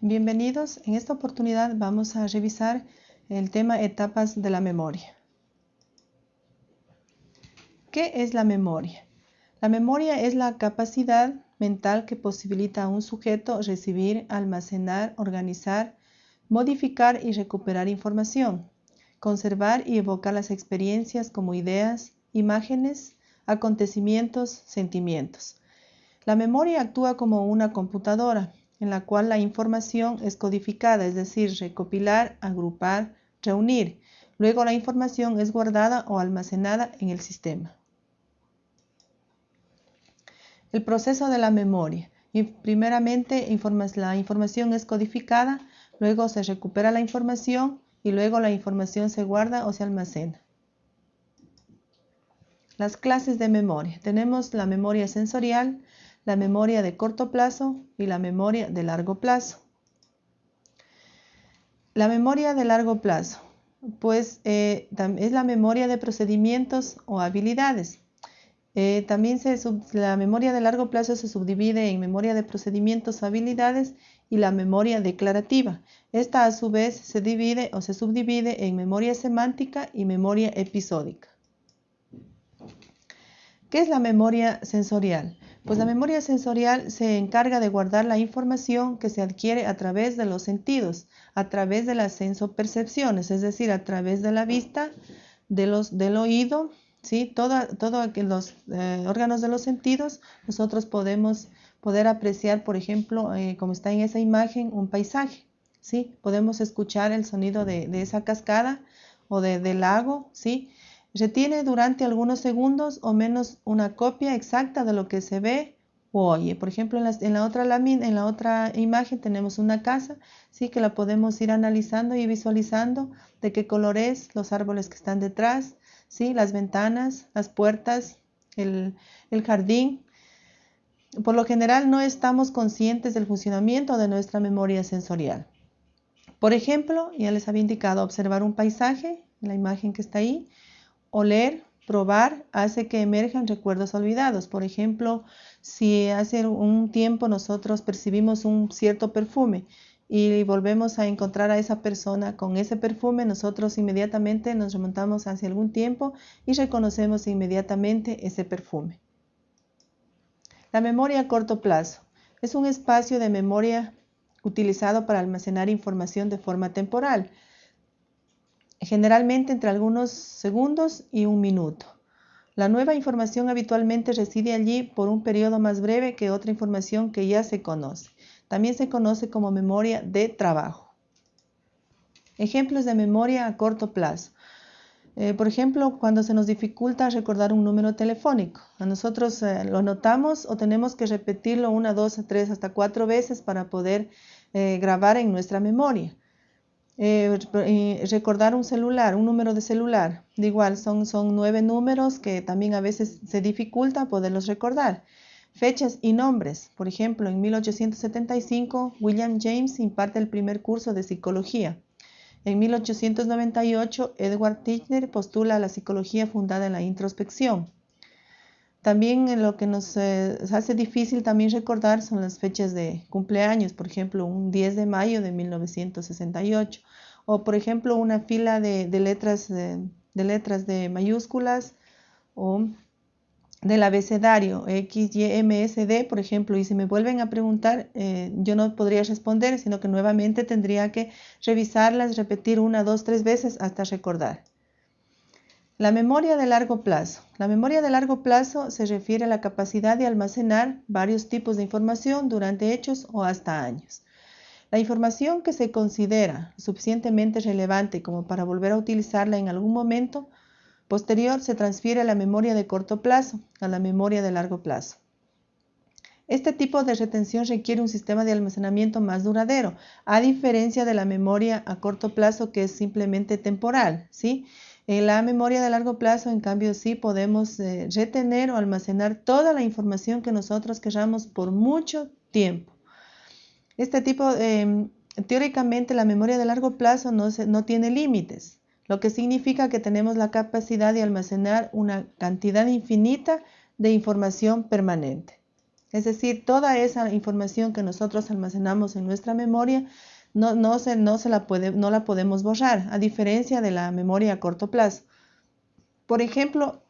Bienvenidos. En esta oportunidad vamos a revisar el tema etapas de la memoria. ¿Qué es la memoria? La memoria es la capacidad mental que posibilita a un sujeto recibir, almacenar, organizar, modificar y recuperar información, conservar y evocar las experiencias como ideas, imágenes, acontecimientos, sentimientos. La memoria actúa como una computadora en la cual la información es codificada, es decir, recopilar, agrupar, reunir. Luego la información es guardada o almacenada en el sistema. El proceso de la memoria. primeramente, la información es codificada, luego se recupera la información y luego la información se guarda o se almacena. Las clases de memoria. Tenemos la memoria sensorial, la memoria de corto plazo y la memoria de largo plazo. La memoria de largo plazo, pues eh, es la memoria de procedimientos o habilidades. Eh, también la memoria de largo plazo se subdivide en memoria de procedimientos o habilidades y la memoria declarativa. Esta a su vez se divide o se subdivide en memoria semántica y memoria episódica. ¿Qué es la memoria sensorial? Pues la memoria sensorial se encarga de guardar la información que se adquiere a través de los sentidos, a través de las sensopercepciones, es decir, a través de la vista, de los, del oído, ¿sí? Todos los eh, órganos de los sentidos, nosotros podemos poder apreciar, por ejemplo, eh, como está en esa imagen, un paisaje, ¿sí? Podemos escuchar el sonido de, esa cascada o del lago, ¿sí? Retiene durante algunos segundos o menos una copia exacta de lo que se ve o oye. Por ejemplo, en la, otra lámina, en la otra imagen tenemos una casa, sí que la podemos ir analizando y visualizando de qué color es, los árboles que están detrás, sí, las ventanas, las puertas, el, el jardín. Por lo general no estamos conscientes del funcionamiento de nuestra memoria sensorial. Por ejemplo, ya les había indicado observar un paisaje, la imagen que está ahí, Oler, probar, hace que emerjan recuerdos olvidados. Por ejemplo, si hace un tiempo nosotros percibimos un cierto perfume y volvemos a encontrar a esa persona con ese perfume, nosotros inmediatamente nos remontamos hacia algún tiempo y reconocemos inmediatamente ese perfume. La memoria a corto plazo es un espacio de memoria utilizado para almacenar información de forma temporal generalmente entre algunos segundos y un minuto. La nueva información habitualmente reside allí por un periodo más breve que otra información que ya se conoce. También se conoce como memoria de trabajo. Ejemplos de memoria a corto plazo. Eh, por ejemplo, cuando se nos dificulta recordar un número telefónico. A nosotros eh, lo notamos o tenemos que repetirlo una, dos, tres, hasta cuatro veces para poder eh, grabar en nuestra memoria. Eh, recordar un celular, un número de celular. De igual, son, son nueve números que también a veces se dificulta poderlos recordar. Fechas y nombres. Por ejemplo, en 1875, William James imparte el primer curso de psicología. En 1898, Edward Titchener postula la psicología fundada en la introspección. También lo que nos eh, hace difícil también recordar son las fechas de cumpleaños, por ejemplo, un 10 de mayo de 1968, o por ejemplo una fila de, letras, de, letras de mayúsculas o del abecedario X, Y, M, S, D, por ejemplo, y si me vuelven a preguntar, eh, yo no podría responder, sino que nuevamente tendría que revisarlas, repetir una, dos, tres veces hasta recordar. La memoria de largo plazo. La memoria de largo plazo se refiere a la capacidad de almacenar varios tipos de información durante hechos o hasta años. La información que se considera suficientemente relevante como para volver a utilizarla en algún momento posterior se transfiere a la memoria de corto plazo, a la memoria de largo plazo. Este tipo de retención requiere un sistema de almacenamiento más duradero, a diferencia de la memoria a corto plazo que es simplemente temporal, ¿sí? En la memoria de largo plazo, en cambio, sí podemos eh, retener o almacenar toda la información que nosotros queramos por mucho tiempo. Este tipo, em, teóricamente, la memoria de largo plazo no, no tiene límites, lo que significa que tenemos la capacidad de almacenar una cantidad infinita de información permanente. Es decir, toda esa información que nosotros almacenamos en nuestra memoria no, no, se, no, se la puede, no la podemos borrar, a diferencia de la memoria a corto plazo. Por ejemplo,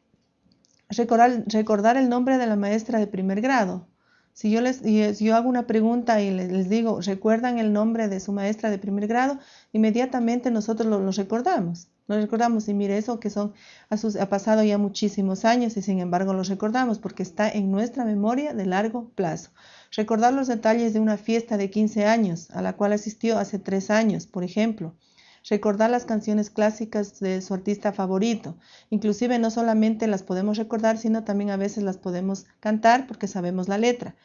recordar, recordar el nombre de la maestra de primer grado. Si yo, les, yo hago una pregunta y les, digo, ¿recuerdan el nombre de su maestra de primer grado? Inmediatamente nosotros lo, recordamos. Lo recordamos y mire eso que son, ha, pasado ya muchísimos años y sin embargo lo recordamos porque está en nuestra memoria de largo plazo. Recordar los detalles de una fiesta de 15 años a la cual asistió hace tres años, por ejemplo recordar las canciones clásicas de su artista favorito. Inclusive no solamente las podemos recordar, sino también a veces las podemos cantar porque sabemos la letra.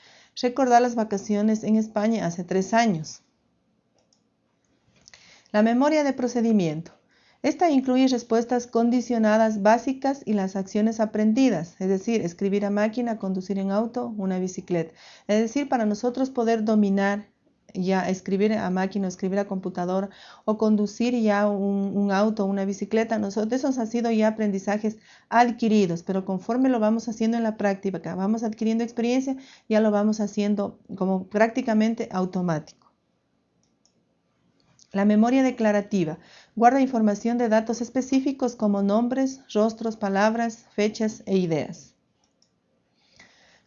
Recordar las vacaciones en España hace tres años. La memoria de procedimiento. Esta incluye respuestas condicionadas básicas y las acciones aprendidas, es decir, escribir a máquina, conducir en auto, una bicicleta. Es decir, para nosotros poder dominar ya escribir a máquina, escribir a computadora o conducir ya un, un auto, una bicicleta, nosotros, esos han sido ya aprendizajes adquiridos, pero conforme lo vamos haciendo en la práctica, vamos adquiriendo experiencia, ya lo vamos haciendo como prácticamente automático. La memoria declarativa guarda información de datos específicos como nombres, rostros, palabras, fechas e ideas.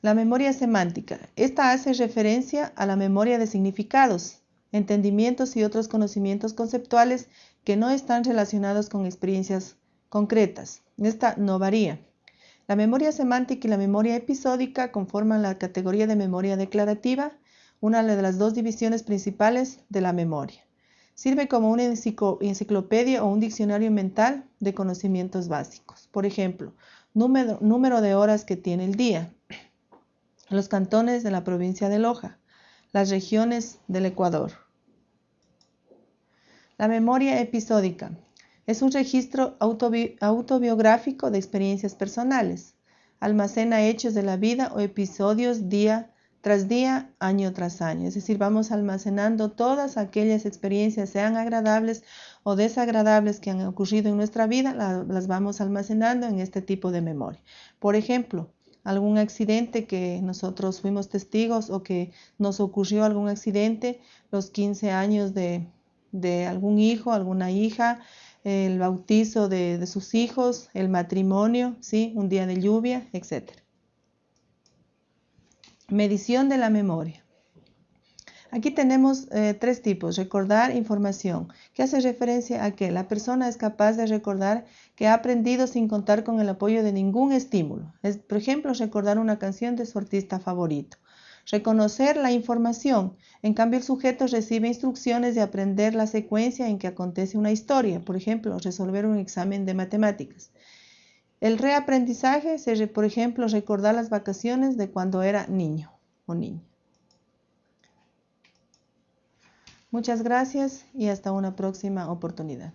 La memoria semántica. Esta hace referencia a la memoria de significados, entendimientos y otros conocimientos conceptuales que no están relacionados con experiencias concretas. Esta no varía. La memoria semántica y la memoria episódica conforman la categoría de memoria declarativa, una de las dos divisiones principales de la memoria. Sirve como una enciclopedia o un diccionario mental de conocimientos básicos. Por ejemplo, número, de horas que tiene el día, los cantones de la provincia de Loja, las regiones del Ecuador. La memoria episódica es un registro autobiográfico de experiencias personales. Almacena hechos de la vida o episodios día tras día, año tras año. Es decir, vamos almacenando todas aquellas experiencias, sean agradables o desagradables que han ocurrido en nuestra vida, las vamos almacenando en este tipo de memoria. Por ejemplo, algún accidente que nosotros fuimos testigos o que nos ocurrió algún accidente, los 15 años de, algún hijo, alguna hija, el bautizo de, de, sus hijos, el matrimonio, ¿sí? un día de lluvia, etc. Medición de la memoria. Aquí tenemos eh, tres tipos. Recordar información, que hace referencia a que la persona es capaz de recordar que ha aprendido sin contar con el apoyo de ningún estímulo. Es, por ejemplo, recordar una canción de su artista favorito. Reconocer la información. En cambio, el sujeto recibe instrucciones de aprender la secuencia en que acontece una historia. Por ejemplo, resolver un examen de matemáticas. El reaprendizaje, por ejemplo, recordar las vacaciones de cuando era niño o niña. Muchas gracias y hasta una próxima oportunidad.